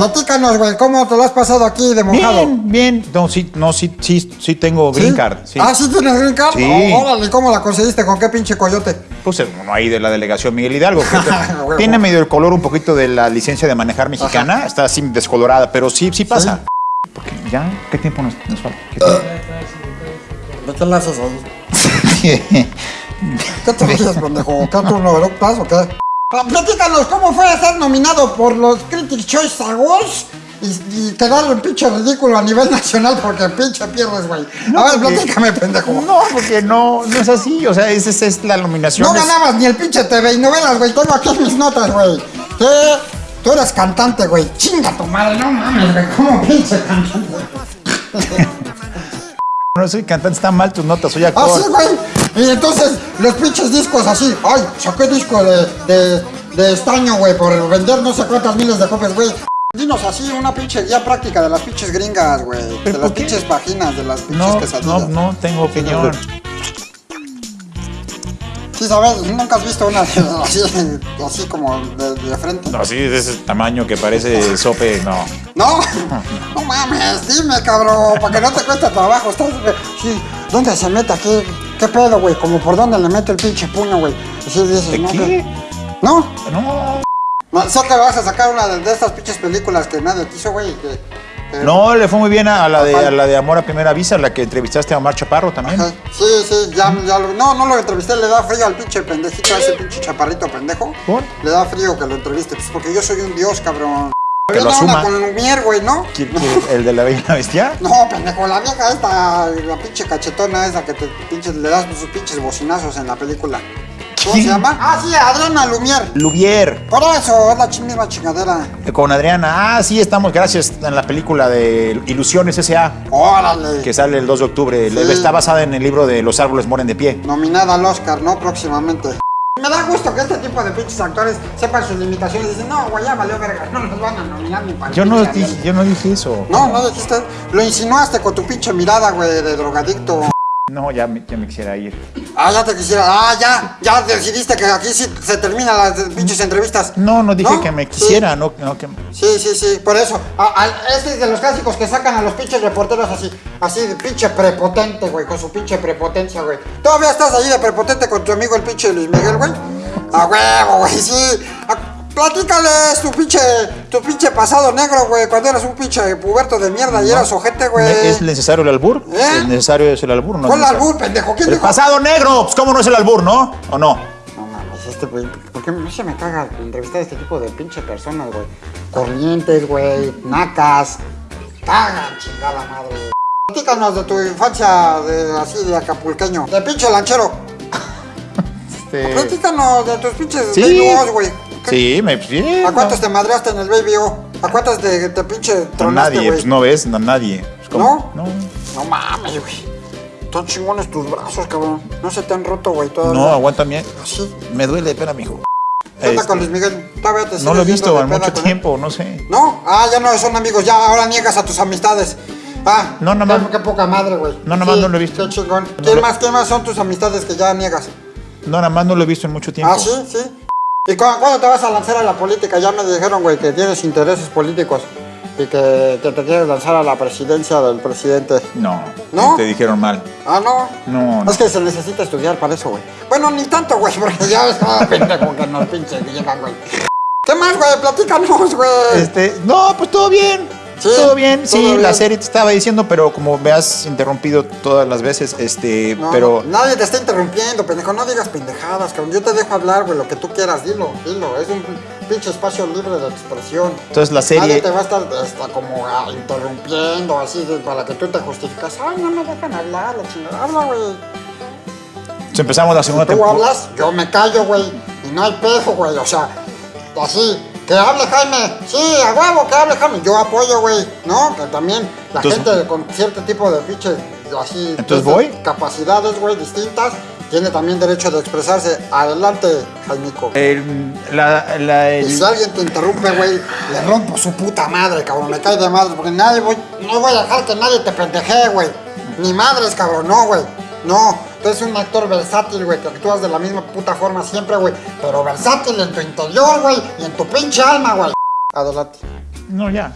Platícanos, güey, ¿cómo te lo has pasado aquí de mojado? Bien, bien. No, sí, no, sí, sí, sí tengo green card. Sí. Ah, ¿sí tienes green card? Sí. Oh, órale, ¿cómo la conseguiste? ¿Con qué pinche coyote? Puse uno ahí de la delegación Miguel Hidalgo. Tiene medio el color un poquito de la licencia de manejar mexicana. Está así descolorada, pero sí, sí pasa. Porque ya, ¿qué tiempo nos, nos falta? ¿Qué tiempo? ¿De qué le haces ahí? ¿Qué te ríes, pendejo? ¿Qué tú no o qué? Ah, Platícanos, ¿cómo fue ser nominado por los Critics Choice Awards? Y, y quedar en pinche ridículo a nivel nacional porque pinche pierdes, güey. No, a ver, porque- platícame, pendejo. No, No, porque no, no es así. O sea, esa, es la nominación. es- ganabas ni el pinche TV y novelas, güey. Tengo aquí mis notas, güey. Tú eres cantante, güey. Chinga tu madre, no mames, güey. ¿Cómo pinche cantante? No soy cantante, está mal tus notas, soy Ah, actor. sí, güey. Y entonces, los pinches discos así. Ay, saqué disco de, de, de estaño, güey, por vender no sé cuántas miles de copias, güey. Dinos así una pinche guía práctica de las pinches gringas, güey. De ¿Pero las qué? pinches páginas, de las pinches No, quesadillas. no, no tengo opinión. Sí, ¿sabes? Nunca has visto una así, así como de, de frente. No, sí, de ese tamaño que parece sope, no. No, no mames, dime, cabrón, para que no te cueste trabajo. Estás, sí, ¿dónde se mete aquí? ¿Qué pedo, güey? Como por dónde le mete el pinche puño, güey. Así dices, ¿De ¿no? qué? ¿No? No. No, que vas a sacar una de, estas pinches películas que nadie quiso, güey. No, le fue muy bien a la de, a la de Amor a Primera Vista, la que entrevistaste a Omar Chaparro también. Ajá. Sí, sí, ya, ya lo, no, no lo entrevisté, le da frío al pinche pendejito, a ese pinche chaparrito pendejo. ¿Por? Le da frío que lo entreviste, pues porque yo soy un dios, cabrón. Que lo asuma. con Lumière, güey, ¿no? ¿Quién- quién- ¿El de la Bella la Bestia? No, pendejo, la vieja esta, la pinche cachetona esa que te pinches, le das sus pinches bocinazos en la película. ¿Cómo ¿Quién? se llama? Ah, sí, Adriana Lumière. Lubier, Por eso, es la misma chingadera. con Adriana. Ah, sí, estamos, gracias, en la película de Ilusiones S.A., Órale. que sale el 2 de octubre. Sí. Está basada en el libro de Los árboles mueren de pie. Nominada al Oscar, ¿no? Próximamente. Me da gusto que este tipo de pinches actores sepan sus limitaciones y dicen, no, güey, ya valió verga, no nos van a nominar ni para Yo no, dije, Ariel". yo no dije eso. No, no dijiste, lo insinuaste con tu pinche mirada, güey, de drogadicto. No, ya me, ya me quisiera ir. Ah, ya te quisiera, ah, ya, ya decidiste que aquí sí se terminan las pinches entrevistas. No, no dije que me Sí. quisiera, no, no que... Sí, sí, sí, por eso. Ah, ah, este es de los clásicos que sacan a los pinches reporteros así, así de pinche prepotente, güey, con su pinche prepotencia, güey. ¿Todavía estás ahí de prepotente con tu amigo el pinche Luis Miguel, güey? A huevo, güey, sí. Platícales tu pinche, tu pinche pasado negro, güey, cuando eras un pinche puberto de mierda y eras ojete, güey. ¿Es necesario el albur? ¿Eh? ¿Es necesario es el albur? No ¿Cuál albur, pendejo? ¿Quién El dijo? pasado negro, pues cómo no es el albur, ¿no? ¿O no? No mames, este güey, ¿por qué no se me caga entrevistar a este tipo de pinche personas, güey? Corrientes, güey, nacas. Cagan, chingada madre. Platícanos de tu infancia de, así de acapulqueño, de pinche lanchero. Este... Platícanos de tus pinches Sí. güey. ¿Qué- Sí, me... Sí, ¿A cuántos no. te madreaste en el baby O? ¿A cuántos te, pinche A tronaste, nadie, pues no ves, a nadie. Pues. ¿No? No. No mames, güey. Están chingones tus brazos, cabrón. No se te han roto, güey, todavía. No, aguántame. Sí. Me duele, espera, mijo. ¿Qué Este, con Luis Miguel? Todavía te no lo he visto en mucho tiempo, no sé. ¿No? Ah, ya no son amigos, ya ahora niegas a tus amistades. Ah, No, nada qué, qué poca madre, güey. No, nada más no lo he visto. Qué chingón. No ¿Quién lo- más, quién más son tus amistades que ya niegas? No, nada más no lo he visto en mucho tiempo. Ah, sí, sí. ¿Y cu- cuándo te vas a lanzar a la política? Ya me dijeron, güey, que tienes intereses políticos y que, que te quieres lanzar a la presidencia del presidente. No, ¿No? te dijeron mal. Ah, no. No, no. Es que se necesita estudiar para eso, güey. Bueno, ni tanto, güey, porque ya ves cada pendejo que nos pinche llegan, güey. ¿Qué más, güey? Platícanos, güey. Este, no, pues todo bien. Sí, todo bien, todo sí, bien. la serie te estaba diciendo, pero como me has interrumpido todas las veces, este, No, pero no, nadie te está interrumpiendo, pendejo. No digas pendejadas, cabrón. Yo te dejo hablar, güey, lo que tú quieras. Dilo, dilo. Es un pinche espacio libre de expresión. entonces la Nadie serie, te va a estar hasta como ah, interrumpiendo, así, para que tú te justificas. Ay, no me dejan hablar, la chingada. Habla, güey. empezamos la segunda Tú temporada. hablas, yo me callo, güey. Y no hay pejo, güey. O sea, así. Que hable Jaime. Sí, a huevo, que hable Jaime. Yo apoyo, güey. ¿No? Que también la Entonces- gente con cierto tipo de pinche, así. Entonces, ¿voy? Capacidades, güey, distintas. Tiene también derecho de expresarse. Adelante, Jaimico. El- la, la- el- Y si alguien te interrumpe, güey, le rompo su puta madre, cabrón. Me cae de madre, porque nadie voy, no voy a dejar que nadie te pendeje, güey. Ni madres, cabrón, no, güey. No, tú eres un actor versátil, güey, que actúas de la misma puta forma siempre, güey. Pero versátil en tu interior, güey, y en tu pinche alma, güey. Adelante. No, ya.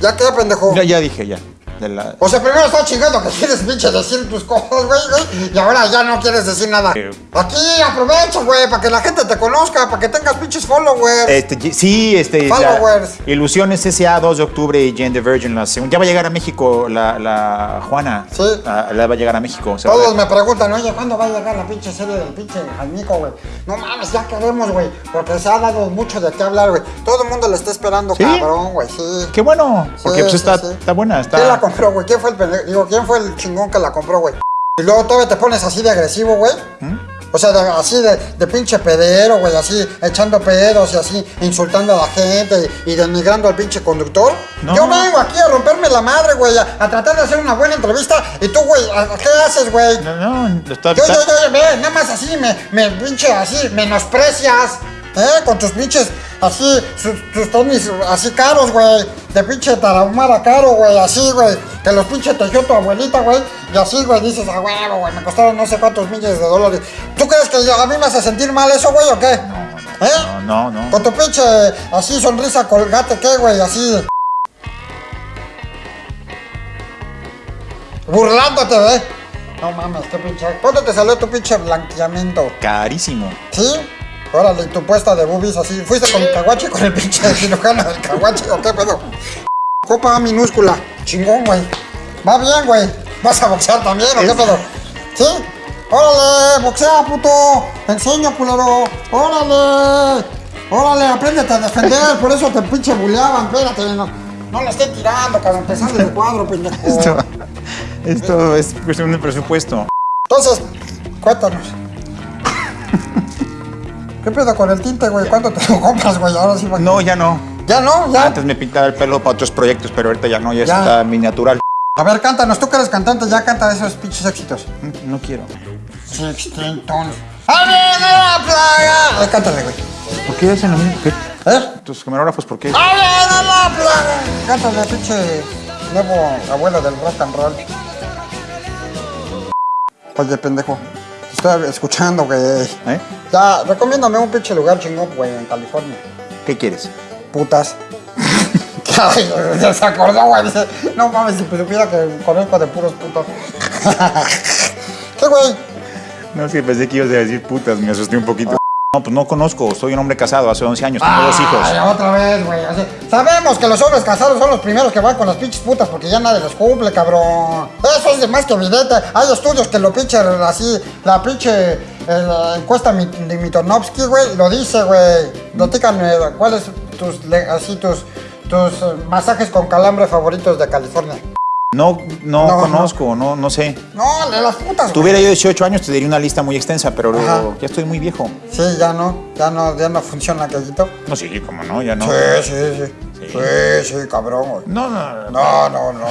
¿Ya qué, pendejo? Ya, ya dije, ya. De la- O sea, primero estaba chingando que quieres pinche decir tus cosas, güey, güey, y ahora ya no quieres decir nada. Eh. Aquí aprovecha, güey, para que la gente te conozca, para que tengas pinches followers. Este, sí, este. la- Followers. Ilusiones S.A. 2 de octubre y Jane the Virgin la segunda. Ya va a llegar a México la, la Juana. Sí. Ah, la va a llegar a México. Todos me preguntan, oye, ¿cuándo va a llegar la pinche serie del pinche Jaimico, güey? No mames, ya queremos, güey, porque se ha dado mucho de qué hablar, güey. Todo el mundo le está esperando, ¿Sí? cabrón, güey, sí. Qué bueno, porque Sí, pues está, está buena. Está... ¿Quién la compró, güey? ¿Quién fue el pendejo? Digo, ¿quién fue el chingón que la compró, güey? Y luego todavía te pones así de agresivo, güey. ¿Mm? O sea, de- así de, de pinche pedero, güey, así echando pedos y así insultando a la gente y, y denigrando al pinche conductor. No. Yo vengo aquí a romperme la madre, güey, a, a tratar de hacer una buena entrevista y tú, güey, ¿a- a ¿qué haces, güey? No, no, está, Yo, yo, yo, ve, nada más así, me, me pinche así, menosprecias, ¿eh? Con tus pinches, así, sus- tus tenis así caros, güey, de pinche tarahumara caro, güey, así, güey, que los pinche tejió tu abuelita, güey, y así, güey, dices, a huevo, güey, me costaron no sé cuántos miles de dólares. ¿Tú crees que yo- a mí me hace sentir mal eso, güey, o qué? ¿Eh? No, no, no. Con tu pinche, así, sonrisa colgate, ¿qué, güey? Así. Burlándote, ¿eh? No mames, qué pinche. ¿Cuánto te salió tu pinche blanqueamiento? Carísimo. ¿Sí? Órale, tu puesta de boobies así. ¿Fuiste con el caguache con el pinche cirujano del caguache o qué pedo? Copa minúscula. Chingón, güey. Va bien, güey. ¿Vas a boxear también o qué pedo? ¿Sí? ¡Órale! ¡Boxea, puto! ¡Te enseño, culero! ¡Órale! ¡Órale! ¡Apréndete a defender! Por eso te pinche buleaban. Espérate, no, no le esté tirando, cabrón. Empezando el cuadro, pendejo. Esto, esto es cuestión de presupuesto. Entonces, cuéntanos. ¿Qué pedo con el tinte, güey? ¿Cuánto te lo compras, güey? Ahora sí, No, ya no. ¿Ya no? ¿Ya? Antes me pintaba el pelo para otros proyectos, pero ahorita ya no, ya, Ya. está mi natural. A ver, cántanos. Tú que eres cantante, ya canta esos pinches éxitos. No quiero. Sixteen tons. ¡A ver, de la plaga! Ay, cántale, güey. ¿Por qué hacen lo mismo? ¿Qué? ¿Eh? Tus camarógrafos, ¿por qué? ¡A ver, de la plaga! Cántale, pinche nuevo abuelo del rock and roll. Oye, pendejo. Estoy escuchando, güey. ¿Eh? Ya, recomiéndame un pinche lugar chingón, güey, en California. ¿Qué quieres? putas. Ay, se acordó, güey. Dice, no mames, si supiera que conozco de puros putos. ¿Qué, güey? No, que pensé que ibas a decir putas, me asusté un poquito. No, pues no conozco, soy un hombre casado hace 11 años, tengo dos hijos. Ay, otra vez, güey. Sabemos que los hombres casados son los primeros que van con las pinches putas porque ya nadie les cumple, cabrón. Eso es de más que evidente. Hay estudios que lo pinche así, la pinche eh, la encuesta de Mitonovsky, güey, lo dice, güey. Platícame, ¿cuáles tus, así, tus, tus eh, masajes con calambre favoritos de California? No, no, No, conozco, no. no, sé. No, de las putas, güey. Tuviera yo 18 años, te diría una lista muy extensa, pero Ajá. ya estoy muy viejo. Sí, ya no, ya no, ya no funciona aquellito. No, sí, como no, ya no. Sí, sí, sí. Sí. Sí, sí, cabrón, güey. No, no, no. No, no, no.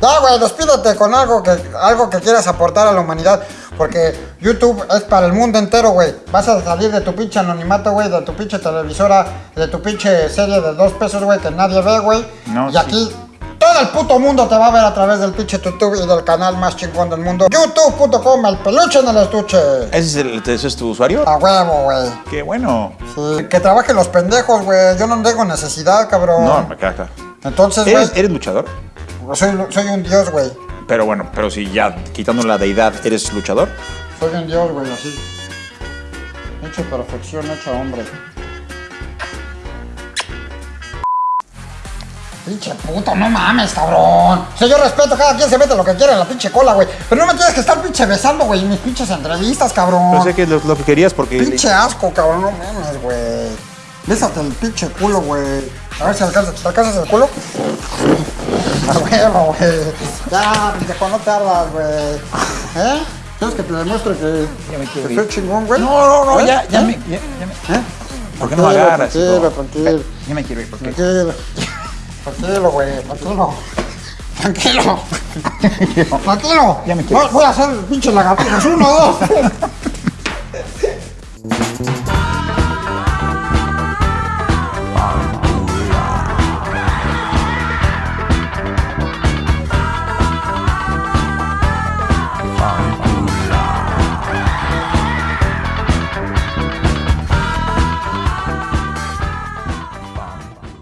Ya, güey, despídete con algo que, algo que quieras aportar a la humanidad. Porque YouTube es para el mundo entero, güey. Vas a salir de tu pinche anonimato, güey, de tu pinche televisora, de tu pinche serie de dos pesos, güey, que nadie ve, güey. No, y sí. aquí todo el puto mundo te va a ver a través del pinche YouTube y del canal más chingón del mundo. YouTube.com, el peluche en el estuche. ¿Ese es, el- ese es tu usuario? A huevo, güey. Qué bueno. Sí, que trabajen los pendejos, güey. Yo no tengo necesidad, cabrón. No, me caga. Entonces, ¿Eres, eres luchador? soy, soy un dios, güey. Pero bueno, pero si ya quitando la deidad, ¿eres luchador? Soy un dios, güey, así. Hecho perfección, hecho hombre. Pinche puto, no mames, cabrón. O sea, yo respeto, cada quien se mete lo que quiere en la pinche cola, güey. Pero no me tienes que estar pinche besando, güey, en mis pinches entrevistas, cabrón. No sé qué es lo, lo que querías porque... Pinche asco, cabrón, no mames, güey. Bésate el pinche culo, güey. A ver si alcanzas, ¿te alcanzas el culo? A huevo, güey. Ya, pendejo, no te ardas, güey. ¿Eh? ¿Quieres que te demuestre que, Ya me que soy chingón, güey? No, no, no, ¿Eh? ya, ya ¿Eh? me... Ya, ya me- ¿Eh? ¿Por qué no me agarras? Tranquilo, tranquilo. Ya me quiero ir, porque... Tranquilo. Tranquilo, güey. Tranquilo. Tranquilo. Tranquilo. Ya me quiero. Voy- a hacer pinche lagartijas. Uno, dos.